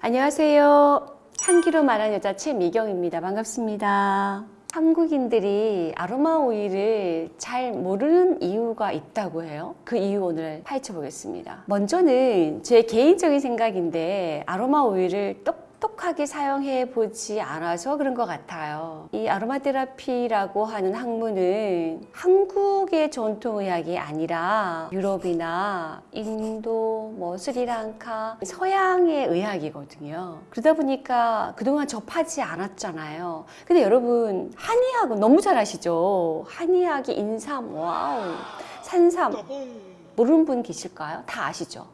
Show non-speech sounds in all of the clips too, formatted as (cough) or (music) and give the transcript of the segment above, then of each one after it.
안녕하세요. 향기로 말하는 여자 최미경입니다. 반갑습니다. 한국인들이 아로마 오일을 잘 모르는 이유가 있다고 해요. 그 이유 오늘 파헤쳐 보겠습니다. 먼저는 제 개인적인 생각인데 아로마 오일을 똑 똑하게 사용해 보지 않아서 그런 것 같아요. 이 아로마 테라피라고 하는 학문은 한국의 전통의학이 아니라 유럽이나 인도, 뭐 스리랑카, 서양의 의학이거든요. 그러다 보니까 그동안 접하지 않았잖아요. 근데 여러분 한의학은 너무 잘 아시죠? 한의학이 인삼, 와우, 산삼 모르는 분 계실까요? 다 아시죠?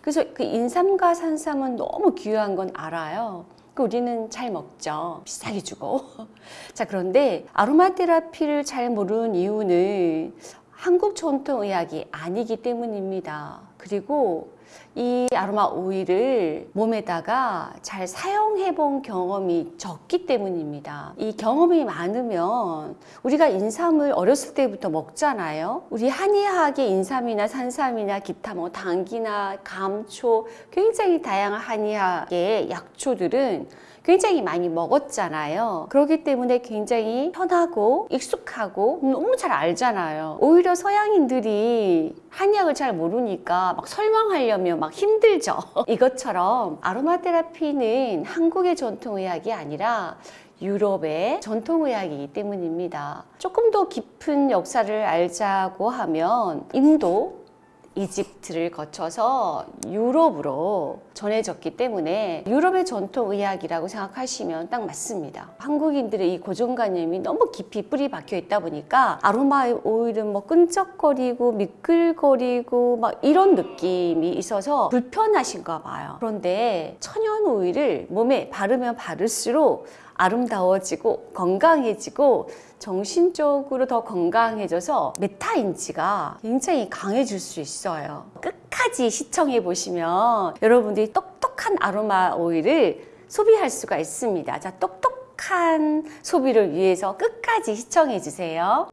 그래서 그 인삼과 산삼은 너무 귀한 건 알아요. 그 우리는 잘 먹죠. 비싸게 주고. (laughs) 자, 그런데 아로마 테라피를 잘 모르는 이유는 한국 전통의학이 아니기 때문입니다. 그리고 이 아로마 오일을 몸에다가 잘 사용해 본 경험이 적기 때문입니다. 이 경험이 많으면 우리가 인삼을 어렸을 때부터 먹잖아요. 우리 한의학의 인삼이나 산삼이나 기타 뭐 당기나 감초 굉장히 다양한 한의학의 약초들은 굉장히 많이 먹었잖아요. 그렇기 때문에 굉장히 편하고 익숙하고 너무 잘 알잖아요. 오히려 서양인들이 한약을 잘 모르니까 막 설명하려면 막 힘들죠. (laughs) 이것처럼 아로마 테라피는 한국의 전통의학이 아니라 유럽의 전통의학이기 때문입니다. 조금 더 깊은 역사를 알자고 하면 인도, 이집트를 거쳐서 유럽으로 전해졌기 때문에 유럽의 전통 의학이라고 생각하시면 딱 맞습니다. 한국인들의 이 고정관념이 너무 깊이 뿌리 박혀 있다 보니까 아로마 오일은 뭐 끈적거리고 미끌거리고 막 이런 느낌이 있어서 불편하신가 봐요. 그런데 천연 오일을 몸에 바르면 바를수록 아름다워지고 건강해지고 정신적으로 더 건강해져서 메타인지가 굉장히 강해질 수 있어요. 끝까지 시청해 보시면 여러분들이 똑똑한 아로마 오일을 소비할 수가 있습니다. 자, 똑똑한 소비를 위해서 끝까지 시청해 주세요.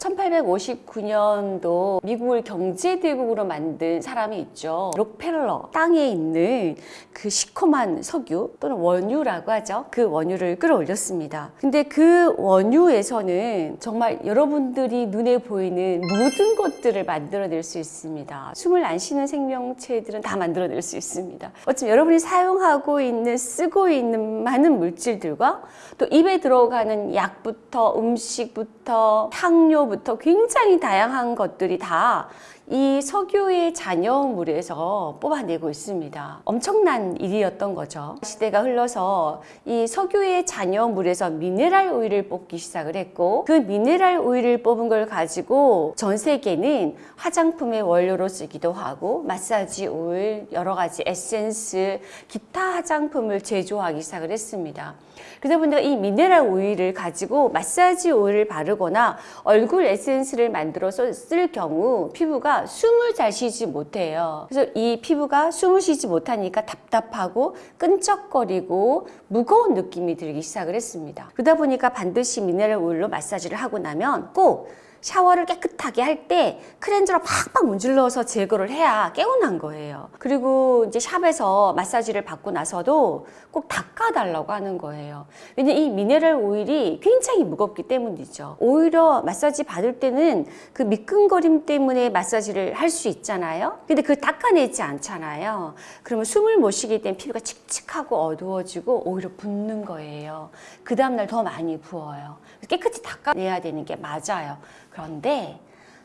1859년도 미국을 경제대국으로 만든 사람이 있죠. 록펠러 땅에 있는 그 시커먼 석유 또는 원유라고 하죠. 그 원유를 끌어올렸습니다. 근데 그 원유에서는 정말 여러분들이 눈에 보이는 모든 것들을 만들어낼 수 있습니다. 숨을 안 쉬는 생명체들은 다 만들어낼 수 있습니다. 어쩌면 여러분이 사용하고 있는 쓰고 있는 많은 물질들과 또 입에 들어가는 약부터 음식부터 향료 부터 굉장히 다양한 것들이 다 이 석유의 잔여물에서 뽑아내고 있습니다. 엄청난 일이었던 거죠. 시대가 흘러서 이 석유의 잔여물에서 미네랄 오일을 뽑기 시작을 했고 그 미네랄 오일을 뽑은 걸 가지고 전 세계는 화장품의 원료로 쓰기도 하고 마사지 오일, 여러 가지 에센스, 기타 화장품을 제조하기 시작을 했습니다. 그러다 보니까 이 미네랄 오일을 가지고 마사지 오일을 바르거나 얼굴 에센스를 만들어서 쓸 경우 피부가 숨을 잘 쉬지 못해요. 그래서 이 피부가 숨을 쉬지 못하니까 답답하고 끈적거리고 무거운 느낌이 들기 시작을 했습니다. 그러다 보니까 반드시 미네랄 오일로 마사지를 하고 나면 꼭 샤워를 깨끗하게 할때 클렌저로 팍팍 문질러서 제거를 해야 깨어난 거예요. 그리고 이제 샵에서 마사지를 받고 나서도 꼭 닦아달라고 하는 거예요. 왜냐 이 미네랄 오일이 굉장히 무겁기 때문이죠. 오히려 마사지 받을 때는 그 미끈거림 때문에 마사지를 할 수 있잖아요. 근데 그걸 닦아내지 않잖아요. 그러면 숨을 못 쉬기 때문에 피부가 칙칙하고 어두워지고 오히려 붓는 거예요. 그 다음날 더 많이 부어요. 깨끗이 닦아내야 되는 게 맞아요. 그런데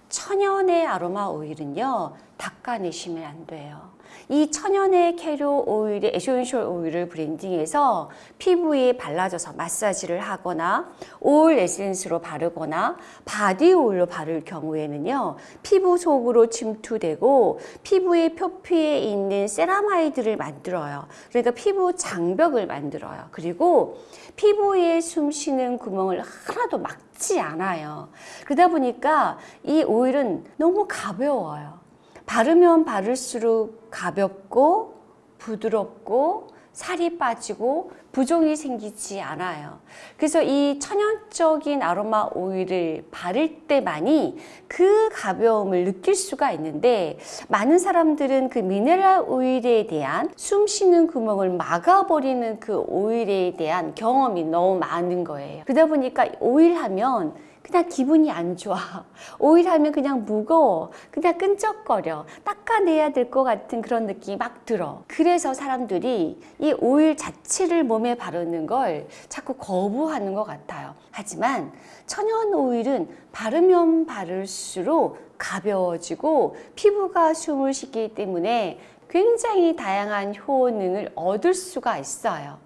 천연의 아로마 오일은요 닦아내시면 안 돼요 이 천연의 캐리어 오일에 에센셜 오일을 blending해서 피부에 발라줘서 마사지를 하거나 오일 에센스로 바르거나 바디 오일로 바를 경우에는요 피부 속으로 침투되고 피부의 표피에 있는 세라마이드를 만들어요. 그러니까 피부 장벽을 만들어요. 그리고 피부에 숨쉬는 구멍을 하나도 막지 않아요. 그러다 보니까 이 오일은 너무 가벼워요 바르면 바를수록 가볍고 부드럽고 살이 빠지고 부종이 생기지 않아요. 그래서 이 천연적인 아로마 오일을 바를 때만이 그 가벼움을 느낄 수가 있는데 많은 사람들은 그 미네랄 오일에 대한 숨 쉬는 구멍을 막아버리는 그 오일에 대한 경험이 너무 많은 거예요. 그러다 보니까 오일 하면 그냥 기분이 안 좋아. (laughs) 오일 하면 그냥 무거워. 그냥 끈적거려. 닦아내야 될 것 같은 그런 느낌이 막 들어. 그래서 사람들이 이 오일 자체를 몸에 바르는 걸 자꾸 거부하는 것 같아요. 하지만 천연 오일은 바르면 바를수록 가벼워지고 피부가 숨을 쉬기 때문에 굉장히 다양한 효능을 얻을 수가 있어요.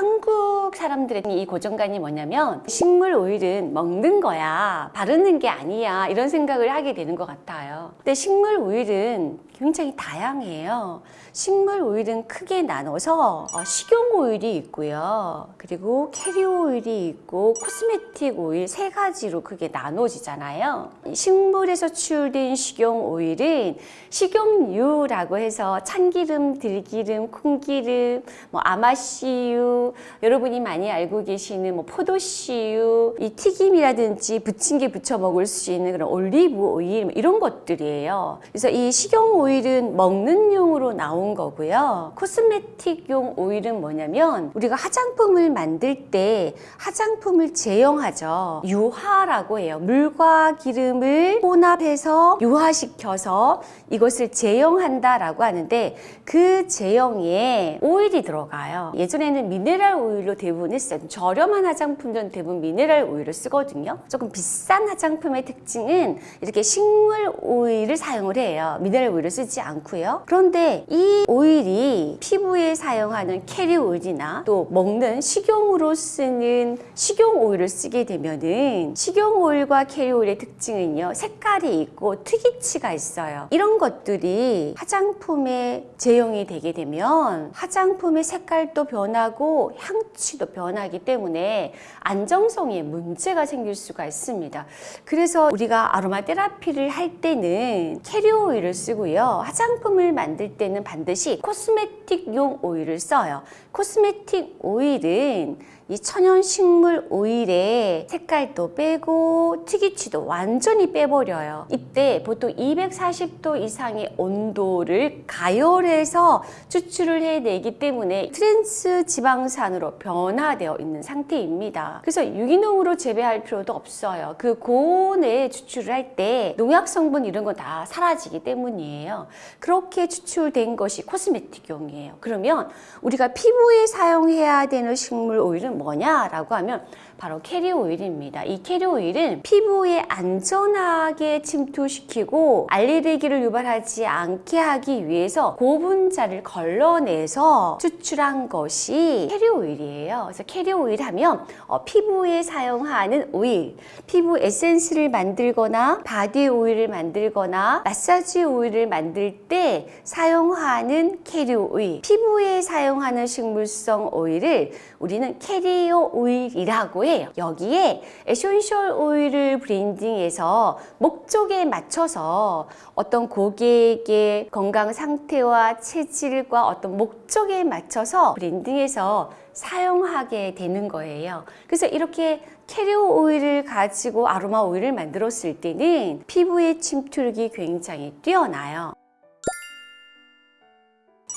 한국 사람들의 이 고정관이 뭐냐면 식물 오일은 먹는 거야 바르는 게 아니야 이런 생각을 하게 되는 것 같아요. 근데 식물 오일은 굉장히 다양해요. 식물 오일은 크게 나눠서 어, 식용 오일이 있고요. 그리고 캐리오 오일이 있고 코스메틱 오일 세 가지로 크게 나눠지잖아요. 식물에서 추출된 식용 오일은 식용유라고 해서 참기름, 들기름, 콩기름, 뭐 아마씨유 여러분이 많이 알고 계시는 뭐 포도씨유, 이 튀김이라든지 부침개 부쳐 먹을 수 있는 그런 올리브 오일 뭐 이런 것들이에요. 그래서 이 식용 오일은 먹는 용으로 나온 거고요. 코스메틱용 오일은 뭐냐면 우리가 화장품을 만들 때 화장품을 제형하죠. 유화라고 해요. 물과 기름을 혼합해서 유화시켜서 이것을 제형한다 라고 하는데 그 제형에 오일이 들어가요. 예전에는 미네랄 오일로 대부분 했어요. 저렴한 화장품들은 대부분 미네랄 오일을 쓰거든요. 조금 비싼 화장품의 특징은 이렇게 식물 오일을 사용을 해요. 미네랄 오일을 쓰지 않고요. 그런데 이 오일이 피부에 사용하는 캐리어 오일이나 또 먹는 식용으로 쓰는 식용 오일을 쓰게 되면은 식용 오일과 캐리어 오일의 특징은요. 색깔이 있고 특이취가 있어요. 이런 것들이 화장품에 제형이 되게 되면 화장품의 색깔도 변하고 향취도 변하기 때문에 안정성에 문제가 생길 수가 있습니다. 그래서 우리가 아로마 테라피를 할 때는 캐리어 오일을 쓰고요. 화장품을 만들 때는 반드시 cosmetic용 오일을 써요. cosmetic 오일은 이 천연 식물 오일의 색깔도 빼고 특이취도 완전히 빼버려요. 이때 보통 240도 이상의 온도를 가열해서 추출을 해내기 때문에 트랜스 지방산으로 변화되어 있는 상태입니다. 그래서 유기농으로 재배할 필요도 없어요. 그 고온에 추출을 할 때 농약 성분 이런 거 다 사라지기 때문이에요. 그렇게 추출된 것이 cosmetic용이에요. 그러면 우리가 피부에 사용해야 되는 식물 오일은 뭐냐라고 하면 바로 캐리어 오일입니다. 이 캐리어 오일은 피부에 안전하게 침투시키고 알레르기를 유발하지 않게 하기 위해서 고분자를 걸러내서 추출한 것이 캐리어 오일이에요. 그래서 캐리어 오일 하면 어, 피부에 사용하는 오일, 피부 에센스를 만들거나 바디 오일을 만들거나 마사지 오일을 만들 때 사용하는 캐리어 오일, 피부에 사용하는 식물성 오일을 우리는 캐리어 오일이라고 해요. 여기에 에센셜 오일을 blending해서 목적에 맞춰서 어떤 고객의 건강 상태와 체질과 어떤 목적에 맞춰서 blending해서 사용하게 되는 거예요. 그래서 이렇게 캐리어 오일을 가지고 아로마 오일을 만들었을 때는 피부의 침투력이 굉장히 뛰어나요.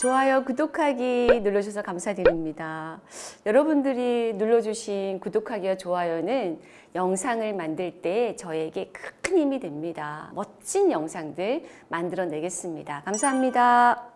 좋아요, 구독하기 눌러주셔서 감사드립니다. 여러분들이 눌러주신 구독하기와 좋아요는 영상을 만들 때 저에게 큰 힘이 됩니다. 멋진 영상들 만들어내겠습니다. 감사합니다.